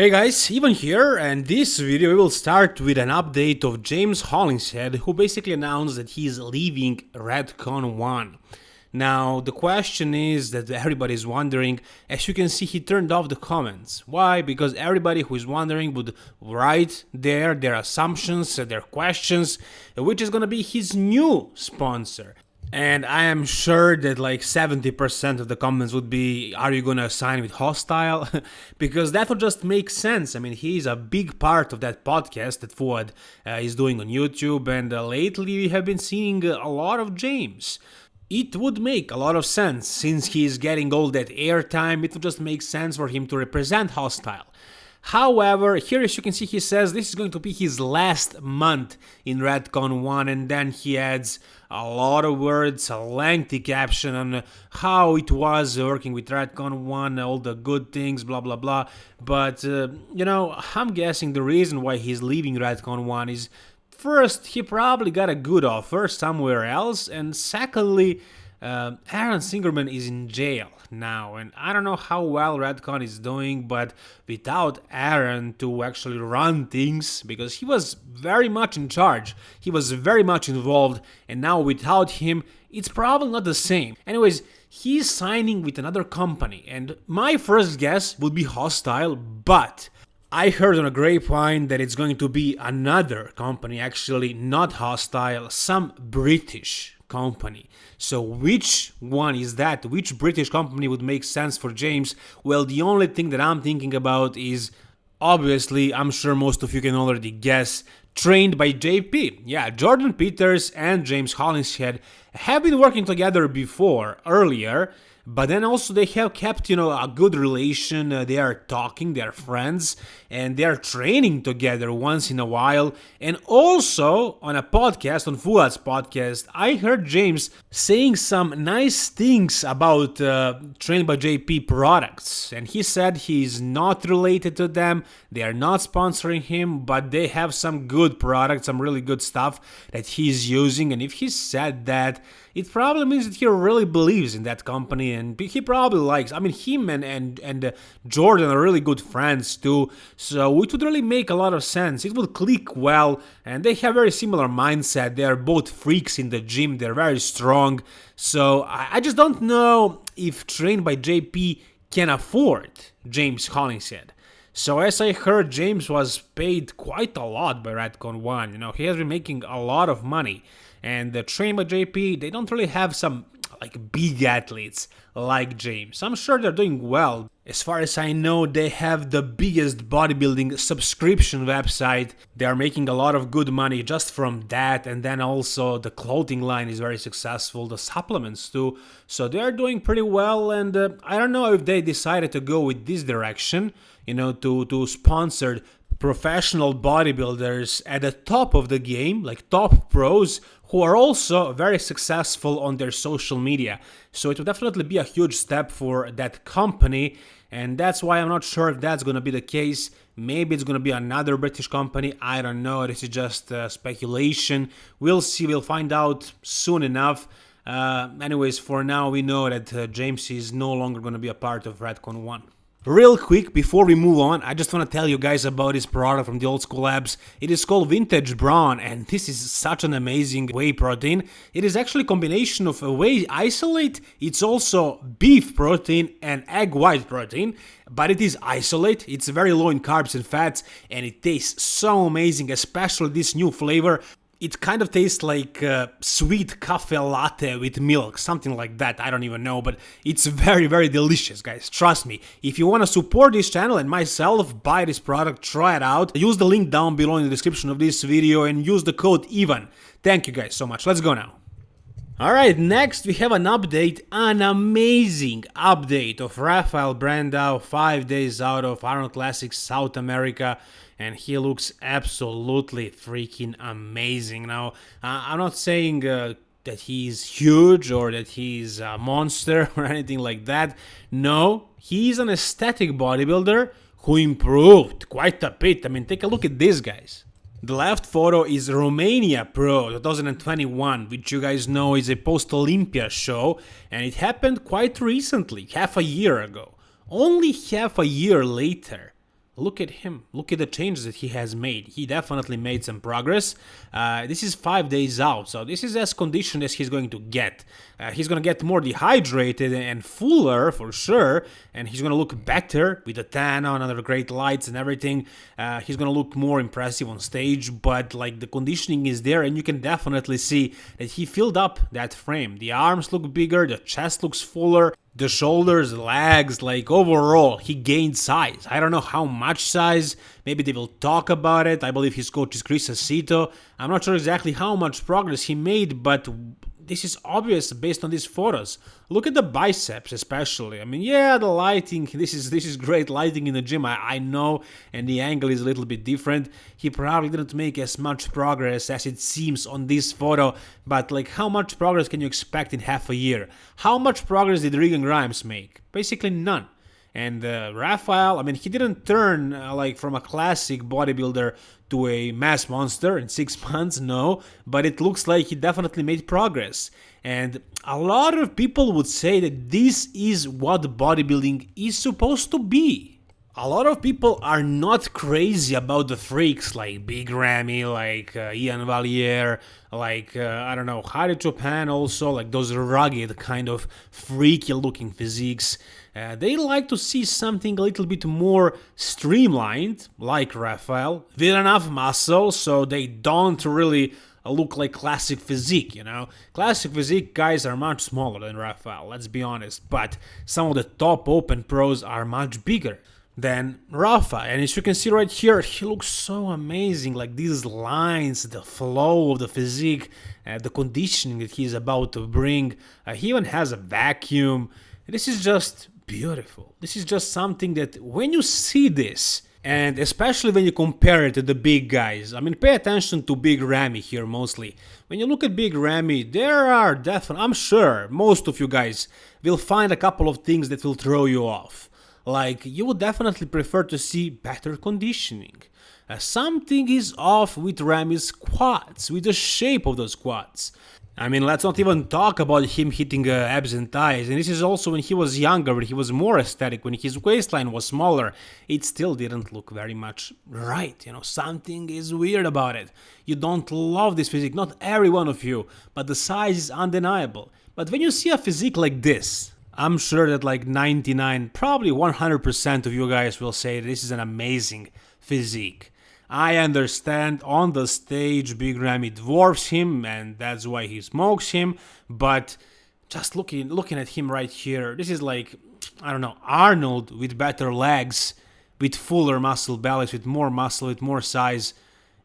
Hey guys, Ivan here, and this video will start with an update of James Hollingshead, who basically announced that he's leaving Redcon 1. Now, the question is that everybody is wondering, as you can see he turned off the comments. Why? Because everybody who is wondering would write there their assumptions, their questions, which is gonna be his new sponsor. And I am sure that like 70% of the comments would be, are you gonna sign with Hostile? because that would just make sense. I mean, he's a big part of that podcast that Fouad uh, is doing on YouTube, and uh, lately we have been seeing a lot of James. It would make a lot of sense, since he's getting all that airtime, it would just make sense for him to represent Hostile. However, here as you can see he says this is going to be his last month in Redcon 1 and then he adds a lot of words, a lengthy caption on how it was working with Redcon 1, all the good things, blah blah blah. But, uh, you know, I'm guessing the reason why he's leaving Redcon 1 is first, he probably got a good offer somewhere else, and secondly, uh, Aaron Singerman is in jail now, and I don't know how well Redcon is doing, but without Aaron to actually run things, because he was very much in charge, he was very much involved, and now without him, it's probably not the same. Anyways, he's signing with another company, and my first guess would be hostile, but I heard on a grapevine that it's going to be another company, actually not hostile, some British company. So which one is that? Which British company would make sense for James? Well, the only thing that I'm thinking about is obviously, I'm sure most of you can already guess, trained by JP. Yeah, Jordan Peters and James Hollingshead have been working together before, earlier, but then also they have kept you know a good relation. Uh, they are talking they are friends and they are training together once in a while. And also on a podcast on Fouad's podcast i heard james saying some nice things about uh, trained by jp products. And he said he's not related to them. They are not sponsoring him but they have some good products some really good stuff that he's using. And if he said that it probably means that he really believes in that company and he probably likes. I mean, him and and and uh, Jordan are really good friends too, so it would really make a lot of sense. It would click well, and they have very similar mindset. They are both freaks in the gym. They're very strong. So I, I just don't know if trained by JP can afford James Hollingshead. So as I heard, James was paid quite a lot by Redcon 1, you know, he has been making a lot of money. And the train by JP, they don't really have some like big athletes like James. I'm sure they're doing well. As far as I know, they have the biggest bodybuilding subscription website. They are making a lot of good money just from that, and then also the clothing line is very successful, the supplements too. So they are doing pretty well, and uh, I don't know if they decided to go with this direction, you know, to to sponsor professional bodybuilders at the top of the game, like top pros, who are also very successful on their social media. So it would definitely be a huge step for that company, and that's why I'm not sure if that's gonna be the case. Maybe it's gonna be another British company, I don't know, this is just uh, speculation. We'll see, we'll find out soon enough. Uh, anyways, for now, we know that uh, James is no longer gonna be a part of Redcon 1. Real quick, before we move on, I just want to tell you guys about this product from the Old School Labs. It is called Vintage Brawn, and this is such an amazing whey protein. It is actually a combination of a whey isolate, it's also beef protein and egg white protein, but it is isolate, it's very low in carbs and fats, and it tastes so amazing, especially this new flavor it kind of tastes like uh, sweet cafe latte with milk, something like that. I don't even know, but it's very, very delicious, guys. Trust me. If you want to support this channel and myself, buy this product, try it out. Use the link down below in the description of this video and use the code EVAN. Thank you guys so much. Let's go now. Alright, next we have an update, an amazing update of Rafael Brandao, 5 days out of Arnold Classic South America and he looks absolutely freaking amazing. Now, uh, I'm not saying uh, that he's huge or that he's a monster or anything like that. No, he's an aesthetic bodybuilder who improved quite a bit. I mean, take a look at these guys. The left photo is Romania Pro 2021, which you guys know is a post-Olympia show, and it happened quite recently, half a year ago. Only half a year later, look at him. Look at the changes that he has made. He definitely made some progress. Uh, this is five days out, so this is as conditioned as he's going to get. Uh, he's going to get more dehydrated and fuller for sure, and he's going to look better with the tan on under great lights and everything. Uh, he's going to look more impressive on stage, but like the conditioning is there, and you can definitely see that he filled up that frame. The arms look bigger, the chest looks fuller the shoulders, legs, like overall, he gained size. I don't know how much size. Maybe they will talk about it. I believe his coach is Chris Aceto. I'm not sure exactly how much progress he made, but this is obvious based on these photos. Look at the biceps especially. I mean, yeah, the lighting, this is this is great lighting in the gym, I, I know, and the angle is a little bit different. He probably didn't make as much progress as it seems on this photo, but like how much progress can you expect in half a year? How much progress did Regan Grimes make? Basically none. And uh, Rafael, I mean, he didn't turn uh, like from a classic bodybuilder to a mass monster in six months, no, but it looks like he definitely made progress. And a lot of people would say that this is what bodybuilding is supposed to be. A lot of people are not crazy about the freaks like Big Ramy, like uh, Iain Valliere, like, uh, I don't know, Hadi Choopan also, like those rugged kind of freaky looking physiques. Uh, they like to see something a little bit more streamlined, like Rafael, with enough muscle so they don't really look like classic physique, you know? Classic physique guys are much smaller than Rafael, let's be honest, but some of the top open pros are much bigger than Rafa. And as you can see right here, he looks so amazing. Like these lines, the flow of the physique, uh, the conditioning that he's about to bring. Uh, he even has a vacuum. This is just beautiful. This is just something that when you see this, and especially when you compare it to the big guys, I mean, pay attention to Big Ramy here mostly. When you look at Big Ramy, there are definitely, I'm sure most of you guys will find a couple of things that will throw you off. Like, you would definitely prefer to see better conditioning. Uh, something is off with Ramy's quads, with the shape of those quads. I mean, let's not even talk about him hitting uh, abs and thighs. And this is also when he was younger, when he was more aesthetic, when his waistline was smaller. It still didn't look very much right. You know, something is weird about it. You don't love this physique, not every one of you, but the size is undeniable. But when you see a physique like this, I'm sure that like 99, probably 100% of you guys will say this is an amazing physique. I understand on the stage Big Ramy dwarfs him and that's why he smokes him, but just looking looking at him right here, this is like I don't know, Arnold with better legs, with fuller muscle bellies, with more muscle, with more size.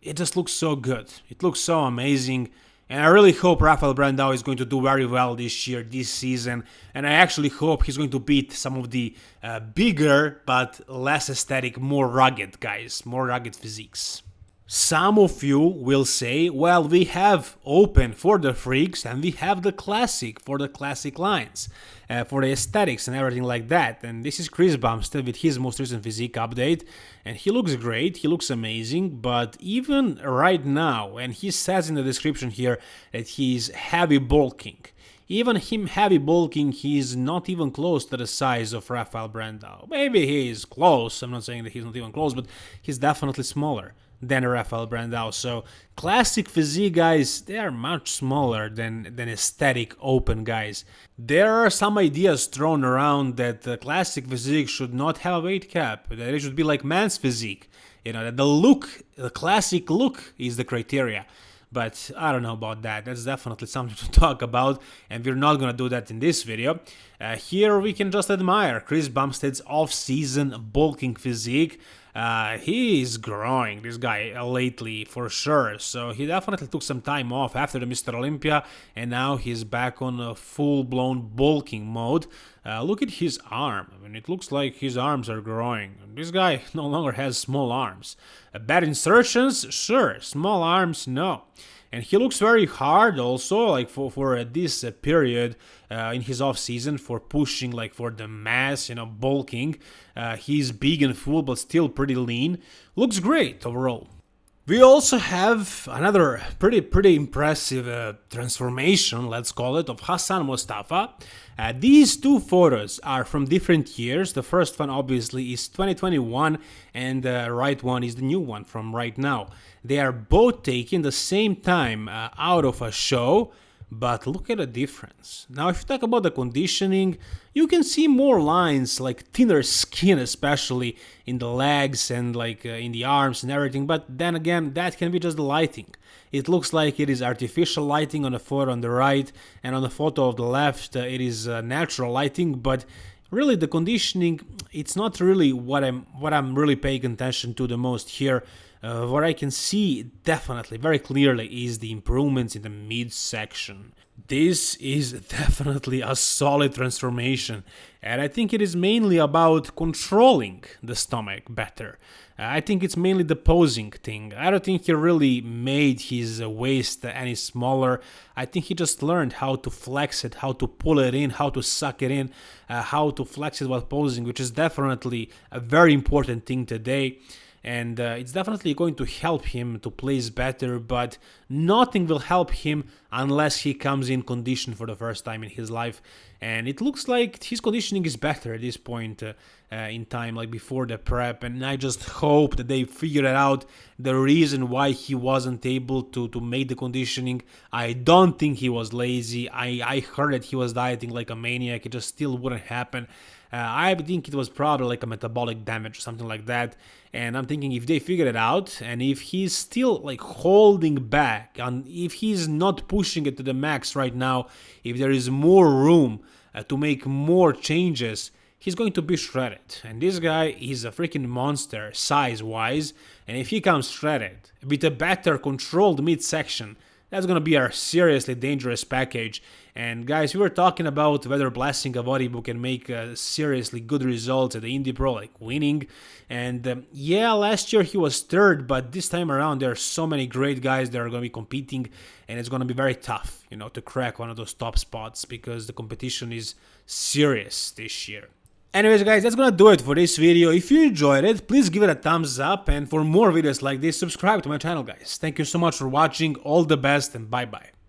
It just looks so good. It looks so amazing. And I really hope Rafael Brandao is going to do very well this year, this season. And I actually hope he's going to beat some of the uh, bigger but less aesthetic, more rugged guys, more rugged physiques. Some of you will say, well, we have open for the freaks and we have the classic for the classic lines, uh, for the aesthetics and everything like that. And this is Chris Bumstead with his most recent physique update. And he looks great, he looks amazing, but even right now, and he says in the description here that he's heavy bulking. Even him heavy bulking, he's not even close to the size of Rafael Brandao. Maybe he is close, I'm not saying that he's not even close, but he's definitely smaller than Rafael Brandao. So classic physique guys, they are much smaller than, than aesthetic open guys. There are some ideas thrown around that the classic physique should not have a weight cap, that it should be like man's physique. You know, that the look, the classic look is the criteria. But I don't know about that. That's definitely something to talk about, and we're not gonna do that in this video. Uh, here we can just admire Chris Bumstead's off-season bulking physique. Uh, he is growing, this guy, uh, lately, for sure. So he definitely took some time off after the Mr. Olympia, and now he's back on a full-blown bulking mode. Uh, look at his arm. I mean, it looks like his arms are growing. This guy no longer has small arms. Uh, bad insertions? Sure. Small arms? No and he looks very hard also like for for uh, this uh, period uh, in his off season for pushing like for the mass you know bulking. Uh, he's big and full but still pretty lean. Looks great overall We also have another pretty pretty impressive uh, transformation, let's call it, of Hassan Mustafa. Uh, these two photos are from different years. The first one obviously is 2021 and the right one is the new one from right now. They are both taken the same time uh, out of a show but look at the difference. Now if you talk about the conditioning, you can see more lines like thinner skin especially in the legs and like uh, in the arms and everything, but then again that can be just the lighting. It looks like it is artificial lighting on the photo on the right and on the photo of the left uh, it is uh, natural lighting, but really the conditioning it's not really what I'm what I'm really paying attention to the most here uh, what I can see definitely, very clearly, is the improvements in the midsection. This is definitely a solid transformation, and I think it is mainly about controlling the stomach better. Uh, I think it's mainly the posing thing. I don't think he really made his waist any smaller. I think he just learned how to flex it, how to pull it in, how to suck it in, uh, how to flex it while posing, which is definitely a very important thing today and uh, it's definitely going to help him to place better but nothing will help him unless he comes in condition for the first time in his life. And it looks like his conditioning is better at this point uh, uh, in time like before the prep. And i just hope that they figured out. The reason why he wasn't able to to make the conditioning i don't think he was lazy. I i heard that he was dieting like a maniac. It just still wouldn't happen uh, I think it was probably like a metabolic damage or something like that. And I'm thinking if they figure it out and if he's still like holding back and if he's not pushing it to the max right now, if there is more room uh, to make more changes, he's going to be shredded. And this guy is a freaking monster size wise. And if he comes shredded with a better controlled midsection, that's gonna be our seriously dangerous package. And guys, we were talking about whether blasting Blessing Awodibu can make uh, seriously good results at the Indy Pro, like winning. And um, yeah, last year he was third, but this time around there are so many great guys that are going to be competing, and it's going to be very tough, you know, to crack one of those top spots because the competition is serious this year. Anyways guys, that's gonna do it for this video. If you enjoyed it, please give it a thumbs up and for more videos like this, subscribe to my channel guys. Thank you so much for watching, all the best and bye bye.